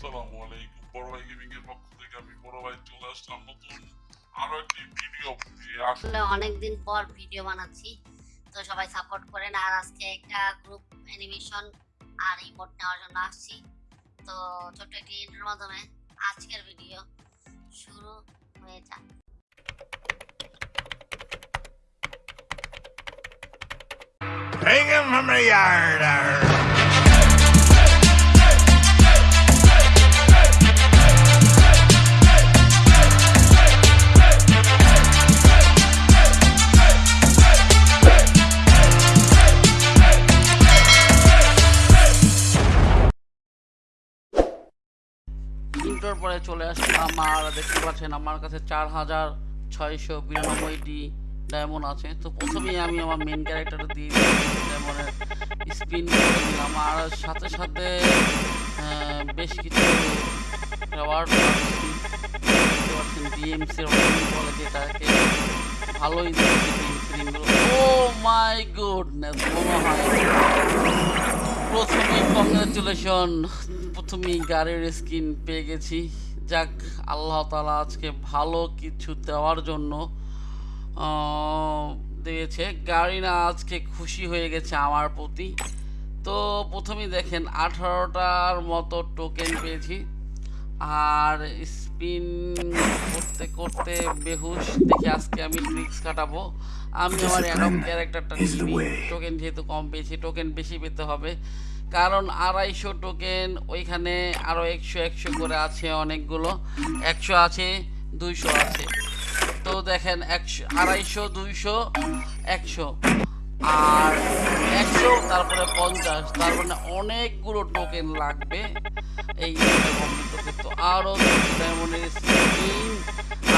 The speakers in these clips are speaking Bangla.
আসসালামু আলাইকুম বড় ভাই গেমিং এর পক্ষ থেকে আমি বড় ভাই চলে আসলাম নতুন আরও একটি ভিডিও আসলে অনেকদিন পর ভিডিও বানাচ্ছি তো সবাই সাপোর্ট করেন। আর আজকে একটা গ্রুপ অ্যানিমেশন আর ইমোট নেওয়ার জন্য আসছি। তো ছোট্ট একটি ইন্টার মাধ্যমে আজকের ভিডিও শুরু হয়ে যাক। Hang him from the yard. Arr. ইন্টার পরে চলে আসলাম আর দেখতে পাচ্ছেন আমার কাছে চার হাজার ছয়শো বিরানব্বইটি ডায়মন্ড আছে। তো প্রথমেই আমি আমার মেন ক্যারেক্টার দিয়ে ডায়মন্ডের স্পিন করে দিলাম। আর সাথে সাথে বেশ কিছু ডিএমসির বলে যেটাকে ভালোই ও মাই গুডনেস মনে হয় প্রথমেই কংগ্রেচুলেশন প্রথমেই গাড়ির স্কিন পেয়ে গেছি। যাক আল্লাহ তালা আজকে ভালো কিছু দেওয়ার জন্য দিয়েছে। গাড়ি না আজকে খুশি হয়ে গেছে আমার প্রতি। তো প্রথমেই দেখেন আঠারোটার মতো টোকেন পেয়েছি। আর স্পিন করতে করতে বেহুশ। দেখে আজকে আমি ট্রিক্স কাটাবো। আমি আমার অ্যাডম ক্যারেক্টারটা টোকেন যেহেতু কম পেয়েছি টোকেন বেশি পেতে হবে। কারণ আড়াইশো টোকেন ওইখানে আরও একশো একশো করে আছে অনেকগুলো। একশো আছে, দুইশো আছে। তো দেখেন, একশো, আড়াইশো, দুইশো, একশো। আর একশো, তারপরে পঞ্চাশ। তার মানে অনেকগুলো টোকেন লাগবে এই তো আরও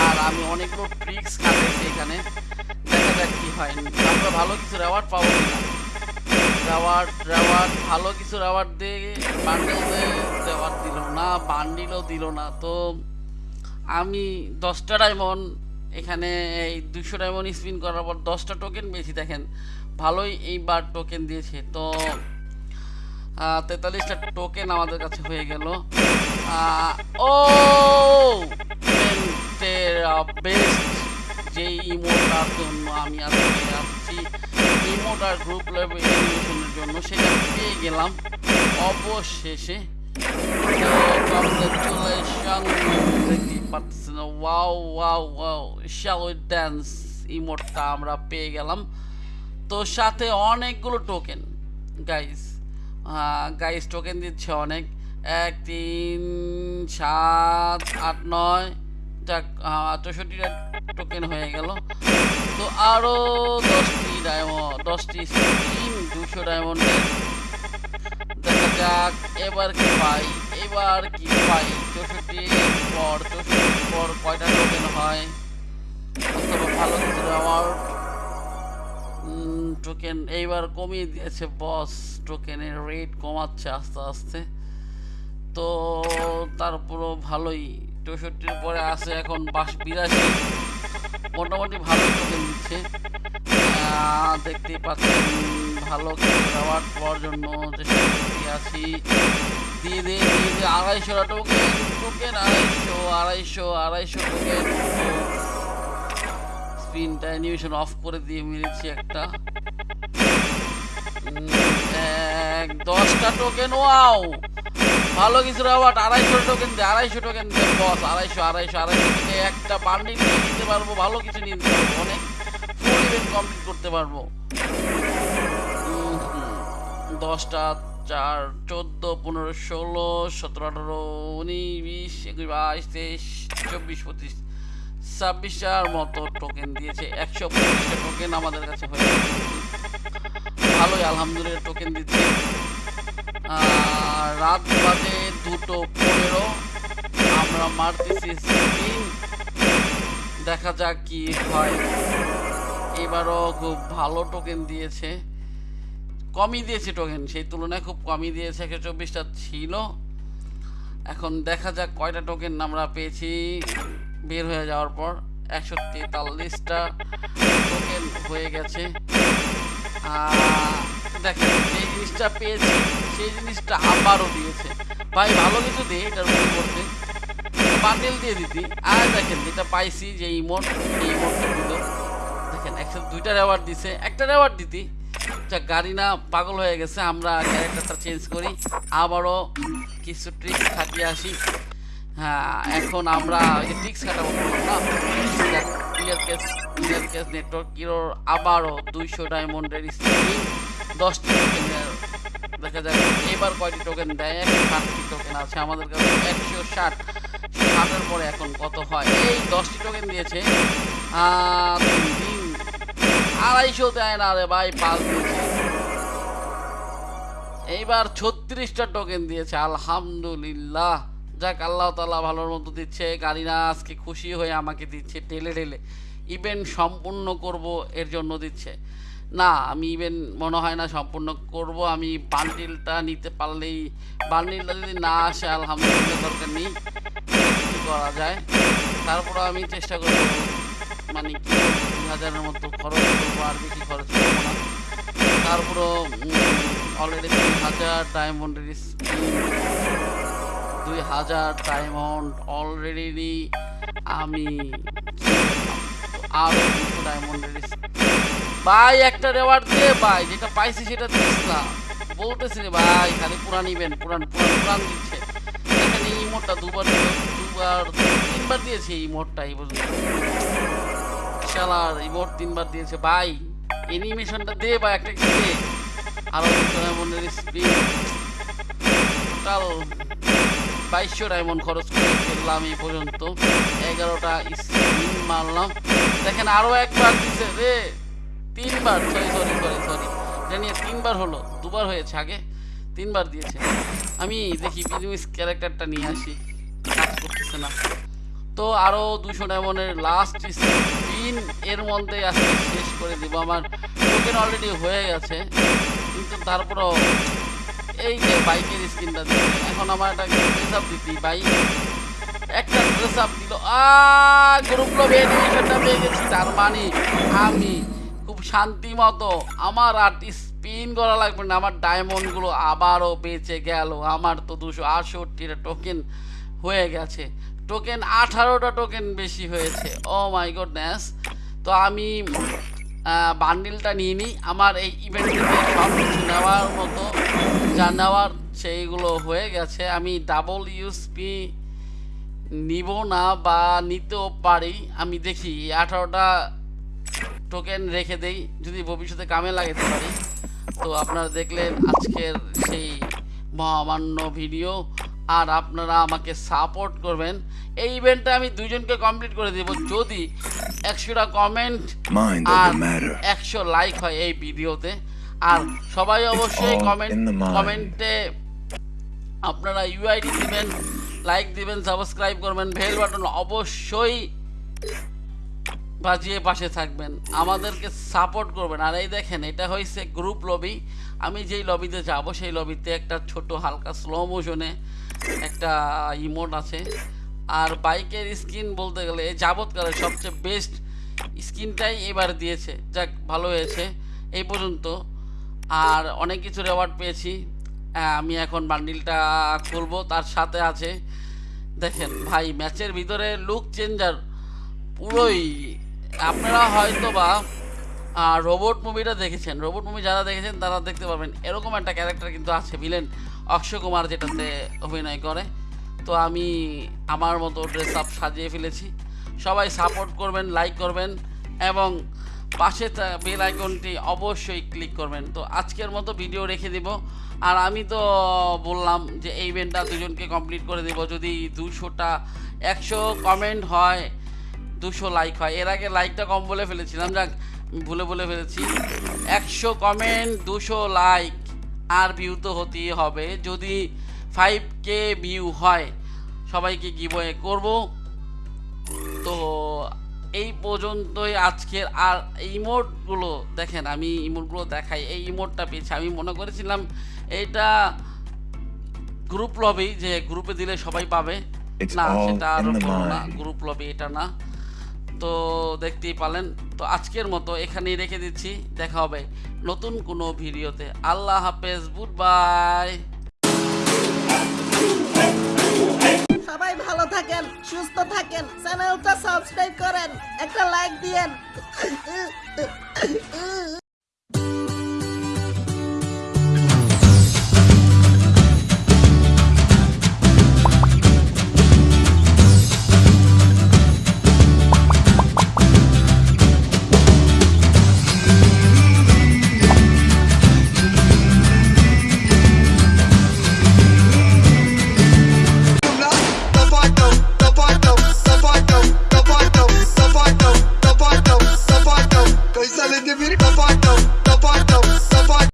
আর আমি অনেকগুলো ট্রিক্স খাটাইছি এখানে। দেখা যাক কি হয়। আমরা ভালো কিছু রেওয়ার্ড পাবো কিনা। রেওয়ার্ড রেওয়ার্ড ভালো কিছু রেওয়ার্ড দিয়ে বান্ডিল রেওয়ার্ড দিল না, বান্ডিলও দিল না। তো আমি দশটা ডায়মন্ড এখানে, এই দুশো ডায়মন্ড স্পিন করার পর দশটা টোকেন পেয়েছি, দেখেন। ভালোই এইবার টোকেন দিয়েছে। তো তেতাল্লিশটা টোকেন আমাদের কাছে হয়ে গেল। ও বেস্ট যে ইমোটার জন্য আমি আজকে আসছি ইমোটার গ্রুপ লেভেল জন্য সেটা পেয়ে গেলাম। অবশেষে দেখতেই পাচ্ছেন। ওয়াও ওয়াও ড্যান্স ইমোটটা আমরা পেয়ে গেলাম। তো সাথে অনেকগুলো টোকেন গাইস গাইস টোকেন দিচ্ছে অনেক। এক, তিন, সাত, আট, নয়, যাক চৌষট্টিটা টোকেন হয়ে গেল। তো আরও দশটি ডায়মন্ড দশটি স্কিন দুশো ডায়মন্ডের যাক, এবার কি পাই, এবার কি পাই। চৌষট্টি পর পর কয়টা টোকেন হয়? টোকেন এইবার কমিয়ে দিয়েছে বস টোকেনের রেট কমাচ্ছে আস্তে আস্তে। তো তারপরও ভালোই। চৌষট্টির পরে আছে এখন বাস বিরাশি। মোটামুটি ভালো টোকেন দিচ্ছে। দেখতেই পাচ্ছেন, ভালো অ্যাওয়ার্ড পাওয়ার জন্য চেষ্টা করতে আছি। দিয়ে দিয়ে দিয়ে টোকেন আড়াইশো আড়াইশো আড়াইশো টোকেন স্ক্রিনটা অ্যানিমেশন অফ করে দিয়ে মেরেছি একটা। এক, দশটা টোকেন ওয়াও ভালো কিছু রাবাট আড়াইশো টোকেন দে, আড়াইশো টোকেন দে বস আড়াইশো আড়াইশো আড়াইশো। একটা বান্ডিল নিয়ে নিতে পারব, ভালো কিছু নিয়ে নিতে পারব, অনেক ইভেন্ট কমপ্লিট করতে পারব। দশটা চার, চোদ্দ, পনেরো, ষোলো, সতেরো, আঠারো, উনিশ, বিশ, একুশ, বাইশ, তেইশ, চব্বিশ, পঁচিশ ছাব্বিশটার মতো টোকেন দিয়েছে। একশো পঁচিশটা টোকেন আমাদের কাছে হয়ে ভালোই, আলহামদুলিল্লাহ টোকেন দিচ্ছে। রাত বাজে দুটো পনেরো। আমরা মারতেছি দেখা যাক কি হয়। এবারও খুব ভালো টোকেন দিয়েছে। কমই দিয়েছে টোকেন সেই তুলনায় খুব কমই দিয়েছে একশো চব্বিশটা ছিল। এখন দেখা যাক কয়টা টোকেন আমরা পেয়েছি। বের হয়ে যাওয়ার পর একশো তেতাল্লিশটা টোকেন হয়ে গেছে। দেখেন যে জিনিসটা পেয়েছি, সেই জিনিসটা আবারও দিয়েছে। ভাই, ভালো কিছু দে এটার পরিবর্তে বান্ডেল দিয়ে দিতি। আর দেখেন, যেটা পাইছি যে ইমোট এই ইমোটটা দিল। দেখেন একসাথে দুইটা রেওয়ার্ড দিছে। একটা রেওয়ার্ড দিতি। যা গাড়ি না পাগল হয়ে গেছে, আমরা ক্যারেক্টারটা চেঞ্জ করি। আবারও কিছু ট্রিক্স খাটিয়ে আসি। হ্যাঁ এখন আমরা ওই যে ট্রিক্স খাটাবো না? আবারও দুইশো দশটি দেখা এবার টোকেন দেয়? একশো আছে আমাদের একশো পরে এখন কত হয়? এই দশটি আড়াইশো দেয় না রে ভাই, পাঁচ এইবার ছত্রিশটা টোকেন দিয়েছে, আলহামদুলিল্লাহ। যাক, আল্লাহ তালা ভালোর মতো দিচ্ছে। গাড়িনা আজকে খুশি হয়ে আমাকে দিচ্ছে টেলে টেলে ইভেন্ট সম্পূর্ণ করব, এর জন্য দিচ্ছে। না, আমি ইভেন্ট মনে হয় না সম্পূর্ণ করব। আমি বান্ডিলটা নিতে পারলেই বান্ডিলটা যদি না আসে, আলহামদুলিল্লাহ, দরকার নেই। করা যায়? তারপর আমি চেষ্টা করব। মানে হাজারের মতো খরচ করব আর বেশি খরচ করব না। তারপরও অলরেডি তিন হাজার ডায়মন্ডের দুই হাজার ডায়মন্ড অলরেডি আমি আরও দুশো ডায়মন্ডের ভাই, একটা রেওয়ার্ড দে ভাই, যেটা পাইছি সেটা না। বলতেছি রে ভাই, খালি পুরান ইভেন্ট পুরান পুরান পুরান দিচ্ছে। এখানে এই মোটটা দুবার দুবার, তিনবার দিয়েছে এই মোটটা এই পর্যন্ত। শালার ইমোট তিনবার দিয়েছে। ভাই অ্যানিমেশনটা দে বা একটা কি দে আরও ডায়মন্ডের স্পিন টোটাল বাইশশো ডায়মন্ড খরচ করে ফেললাম এই পর্যন্ত। এগারোটা স্পিন মারলাম। দেখেন আরও একবার দিছে রে। তিনবার সরি সরি সরি সরি জানি তিনবার হলো, দুবার হয়েছে আগে, তিনবার দিয়েছে। আমি দেখি বিজনেস ক্যারেক্টারটা নিয়ে আসি। কাজ করতেছে না। তো আরও দুশো ডায়মন্ডের লাস্ট স্পিন এর মধ্যে আজকে শেষ করে দিব। আমার টোকেন অলরেডি হয়ে গেছে, কিন্তু তারপরও এই যে বাইকের স্ক্রিনটা এখন আমার একটা ড্রেস আপ দিতি বাইক একটা ড্রেস আপ দিল গ্রুপ লব পেয়ে গেছি, তার মানে আমি খুব শান্তি মতো আমার আর স্পিন করা লাগবে না, আমার ডায়মন্ডগুলো আবারও বেঁচে গেল। আমার তো দুশো আটষট্টিটা টোকেন হয়ে গেছে। টোকেন আঠারোটা টোকেন বেশি হয়েছে। ও মাই গডনেস তো আমি বান্ডিলটা নিয়ে নিই। আমার এই ইভেন্ট সব কিছু নেওয়ার মতো, যা নেওয়ার সেইগুলো হয়ে গেছে। আমি ডাবল ইউসপি নিব না বা নিতেও পারি। আমি দেখি, আঠারোটা টোকেন রেখে দেই। যদি ভবিষ্যতে কামে লাগাতে পারি। তো আপনারা দেখলেন আজকের সেই মহামান্য ভিডিও আর আপনারা আমাকে সাপোর্ট করবেন এই ইভেন্টটা আমি দুজনকে কমপ্লিট করে দেব যদি একশোটা কমেন্ট আর. একশো লাইক হয় এই ভিডিওতে আর সবাই অবশ্যই কমেন্ট. কমেন্টে আপনারা ইউআইডি দিবেন লাইক দিবেন সাবস্ক্রাইব করবেন বেল বাটন অবশ্যই বাজিয়ে পাশে থাকবেন, আমাদেরকে সাপোর্ট করবেন। আর এই দেখেন, এটা হয়েছে গ্রুপ লবি আমি যেই লবিতে যাব, সেই লবিতে একটা ছোট হালকা স্লো মোশনে একটা ইমোট আছে। আর বাইকের স্কিন বলতে গেলে, এই যাবৎকালের সবচেয়ে বেস্ট স্কিনটাই এবার দিয়েছে। যাক, ভালো হয়েছে, এই পর্যন্ত। আর অনেক কিছু রেওয়ার্ড পেয়েছি। আমি এখন বান্ডিলটা খুলবো, তার সাথে আছে, দেখেন ভাই ম্যাচের ভিতরে লুক চেঞ্জার পুরোই আপনারা হয়তো বা রোবট মুভিটা দেখেছেন। রোবট মুভি যারা দেখেছেন, তারা দেখতে পারবেন। এরকম একটা ক্যারেক্টার কিন্তু আছে ভিলেন অক্ষয় কুমার যেটাতে অভিনয় করে। তো আমি আমার মতো ড্রেস আপ সাজিয়ে ফেলেছি। সবাই সাপোর্ট করবেন লাইক করবেন এবং পাশে বেল আইকনটি অবশ্যই ক্লিক করবেন। তো আজকের মতো ভিডিও রেখে দিব। আর আমি তো বললাম যে, এই ইভেন্টটা দুজনকে কমপ্লিট করে দেব। যদি দুশোটা, একশো কমেন্ট হয় দুশো লাইক হয়। এর আগে লাইকটা কম বলে ফেলেছিলাম যাক ভুলে বলে ফেলেছি। একশো কমেন্ট দুশো লাইক আর ভিউ তো হতেই হবে। যদি ফাইভ কে ভিউ হয় সবাইকে গিভওয়ে করব। তো এই পর্যন্তই আজকের। আর ইমোটগুলো দেখেন আমি ইমোটগুলো দেখাই। এই ইমোটটা পেয়েছি। আমি মনে করেছিলাম এটা গ্রুপ লবি যে গ্রুপে দিলে সবাই পাবে। না সেটা আরও না। গ্রুপ লবি এটা না। তো দেখতেই পালেন তো আজকের মতো এখানেই রেখে দিচ্ছি। দেখা হবে নতুন কোনো ভিডিওতে। আল্লাহ হাফেজ, গুড বাই। সবাই ভালো থাকেন, সুস্থ থাকেন, চ্যানেলটা সাবস্ক্রাইব করেন, একটা লাইক দিয়েন।